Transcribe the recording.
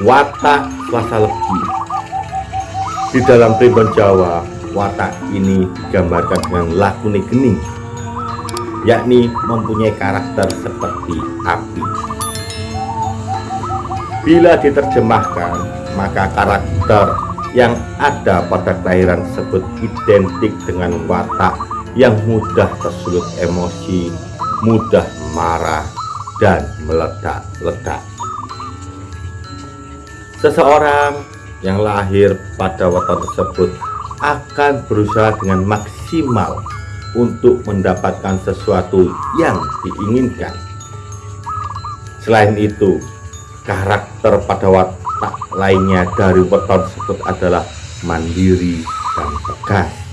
watak Selasa Legi. Di dalam primbon Jawa, watak ini digambarkan dengan lakune gening, yakni mempunyai karakter seperti api. Bila diterjemahkan, maka karakter yang ada pada kelahiran tersebut identik dengan watak yang mudah tersulut emosi, mudah marah, dan meledak-ledak. Seseorang yang lahir pada weton tersebut akan berusaha dengan maksimal untuk mendapatkan sesuatu yang diinginkan. Selain itu, karakter pada watak lainnya dari weton tersebut adalah mandiri dan tegas.